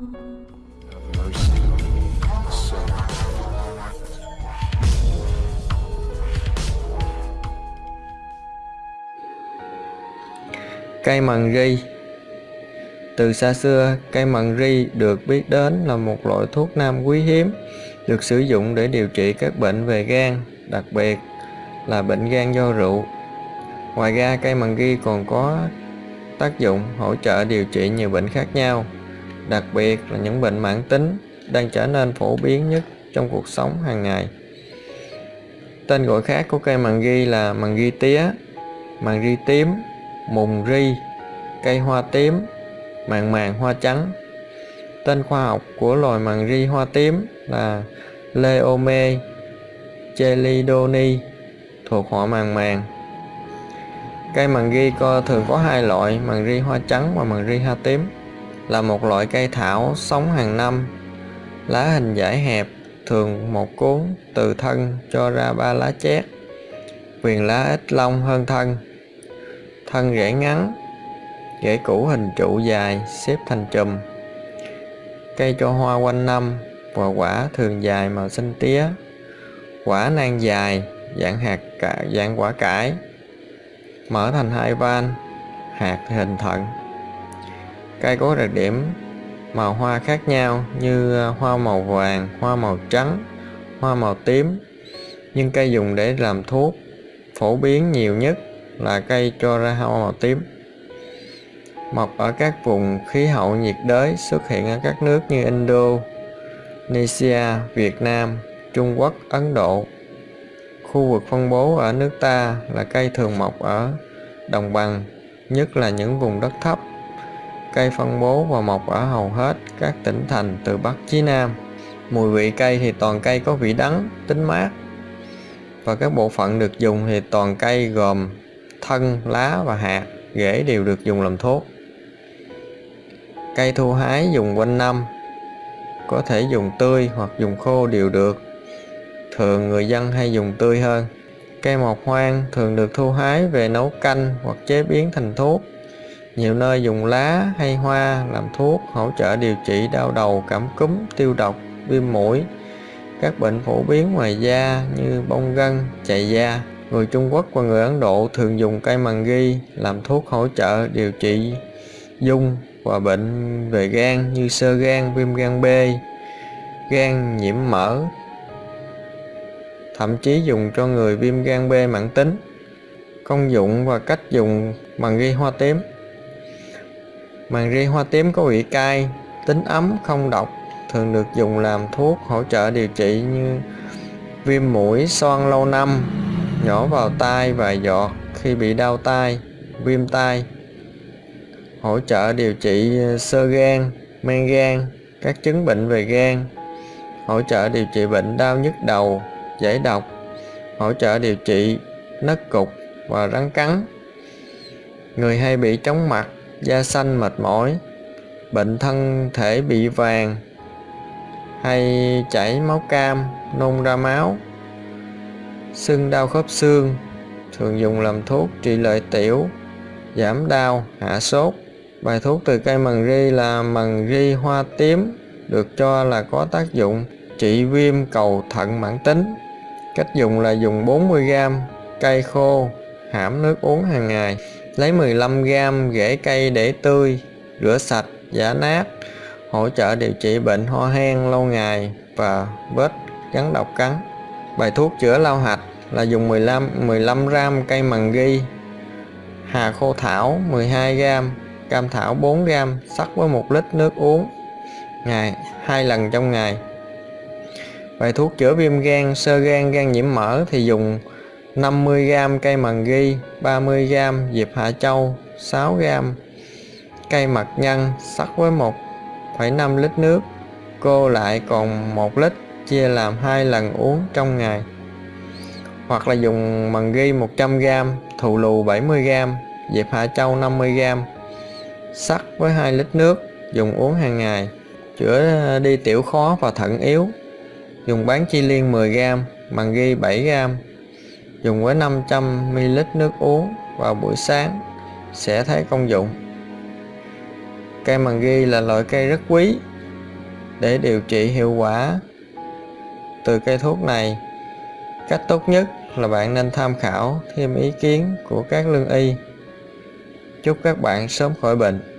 Cây măng ri Từ xa xưa, cây măng ri được biết đến là một loại thuốc nam quý hiếm, được sử dụng để điều trị các bệnh về gan, đặc biệt là bệnh gan do rượu. Ngoài ra, cây măng ri còn có tác dụng hỗ trợ điều trị nhiều bệnh khác nhau, đặc biệt là những bệnh mãn tính đang trở nên phổ biến nhất trong cuộc sống hàng ngày. Tên gọi khác của cây màng ghi là màng ghi tía, màng ri tím, mùng ri, cây hoa tím, màng màng hoa trắng. Tên khoa học của loài màng ri hoa tím là Leome chelidoni thuộc họ màng màng. Cây màng ghi co thường có hai loại, màng ri hoa trắng và màng ri hoa tím, là một loại cây thảo sống hàng năm. Lá hình dải hẹp, thường một cuốn từ thân cho ra ba lá chét. Viền lá ít lông hơn thân. Thân rễ ngắn rễ củ hình trụ dài xếp thành chùm. Cây cho hoa quanh năm và quả thường dài màu xanh tía. Quả nang dài dạng hạt cả dạng quả cải. Mở thành hai van hạt hình thận cây có đặc điểm màu hoa khác nhau như ờ, hoa màu vàng hoa màu trắng hoa màu tím nhưng cây dùng để làm thuốc phổ biến nhiều nhất là cây cho ra hoa màu tím. Mọc ở các vùng khí hậu nhiệt đới xuất hiện ở các nước như Indonesia, Việt Nam, Trung Quốc, Ấn Độ. Khu vực phân bố ở nước ta là cây thường mọc ở đồng bằng, nhất là những vùng đất thấp. Cây phân bố và mọc ở hầu hết các tỉnh thành từ Bắc chí Nam. Mùi vị cây thì toàn cây có vị đắng, tính mát. Và các bộ phận được dùng thì toàn cây gồm thân, lá và hạt, rễ đều được dùng làm thuốc. Cây thu hái dùng quanh năm, có thể dùng tươi hoặc dùng khô đều được. Thường người dân hay dùng tươi hơn. Cây mọc hoang thường được thu hái về nấu canh hoặc chế biến thành thuốc. Nhiều nơi dùng lá hay hoa làm thuốc hỗ trợ điều trị đau đầu, cảm cúm, tiêu độc, viêm mũi, các bệnh phổ biến ngoài da như bong gân, chạy da. Người Trung Quốc và người Ấn Độ thường dùng cây màng ghi làm thuốc hỗ trợ điều trị dung và bệnh về gan như sơ gan, viêm gan B, gan nhiễm mỡ, thậm chí dùng cho người viêm gan B mãn tính. Công dụng và cách dùng màng ghi hoa tím Màng ri hoa tím có vị cay, tính ấm, không độc, thường được dùng làm thuốc hỗ trợ điều trị như viêm mũi, xoan lâu năm, nhỏ vào tai vài giọt khi bị đau tai, viêm tai, hỗ trợ điều trị ờ, sơ gan, men gan, các chứng bệnh về gan, hỗ trợ điều trị bệnh đau nhức đầu, giải độc, hỗ trợ điều trị nấc cục và rắn cắn. Người hay bị chóng mặt, da xanh mệt mỏi, bệnh thân thể bị vàng hay chảy máu cam, nôn ra máu Sưng đau khớp xương thường dùng làm thuốc trị lợi tiểu, giảm đau, hạ sốt. Bài thuốc từ cây mần ri là mần ri hoa tím, được cho là có tác dụng trị viêm cầu thận mãn tính. Cách dùng là dùng 40g cây khô, hãm nước uống hàng ngày. Lấy 15g rễ cây để tươi, rửa sạch, giả nát, hỗ trợ điều trị bệnh ho hen lâu ngày và vết rắn độc cắn. Bài thuốc chữa lao hạch là dùng 15 15 gram cây mằng ghi, hà khô thảo 12 gram, cam thảo 4 gram, sắc với 1 lít nước uống ngày hai lần trong ngày. Bài thuốc chữa viêm gan, sơ gan, gan nhiễm mỡ thì dùng 50g cây mằng ghi, 30g diệp hạ châu, 6g cây mật nhân sắc với 1,5 lít nước. Cô lại còn 1 lít chia làm hai lần uống trong ngày. Hoặc là dùng mần ghi 100g, thù lù 70g, dẹp hạ châu 50g, sắc với 2 lít nước, dùng uống hàng ngày, chữa đi tiểu khó và thận yếu, dùng bán chi liên 10g, mần ghi 7g, dùng với 500ml nước uống vào buổi sáng sẽ thấy công dụng. Cây mần ghi là loại cây rất quý, để điều trị hiệu quả từ cây thuốc này. Cách tốt nhất là bạn nên tham khảo thêm ý kiến của các lương y. Chúc các bạn sớm khỏi bệnh.